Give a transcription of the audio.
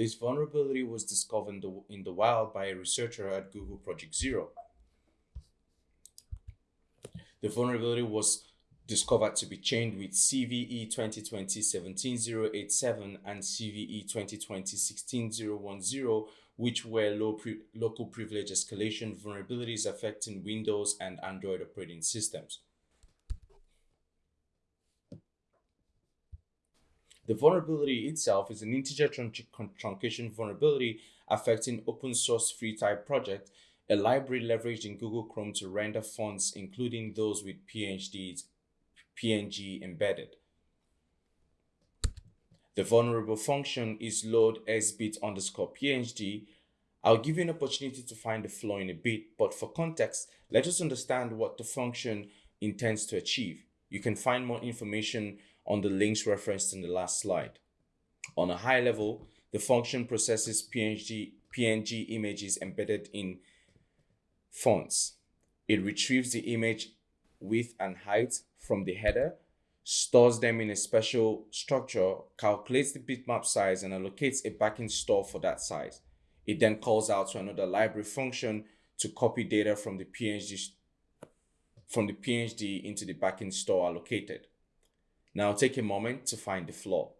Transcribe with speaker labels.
Speaker 1: This vulnerability was discovered in the, in the wild by a researcher at Google Project Zero. The vulnerability was discovered to be chained with CVE 2020-17087 and CVE 2020-16010, which were low pre local privilege escalation vulnerabilities affecting Windows and Android operating systems. The vulnerability itself is an integer truncation vulnerability affecting open source FreeType project, a library leveraged in Google Chrome to render fonts, including those with PNGs, PNG embedded. The vulnerable function is load sbit underscore PNG. I'll give you an opportunity to find the flaw in a bit, but for context, let us understand what the function intends to achieve. You can find more information on the links referenced in the last slide. On a high level, the function processes PNG, PNG images embedded in fonts. It retrieves the image width and height from the header, stores them in a special structure, calculates the bitmap size, and allocates a backend store for that size. It then calls out to another library function to copy data from the PNG from the PhD into the backend store allocated. Now take a moment to find the flaw.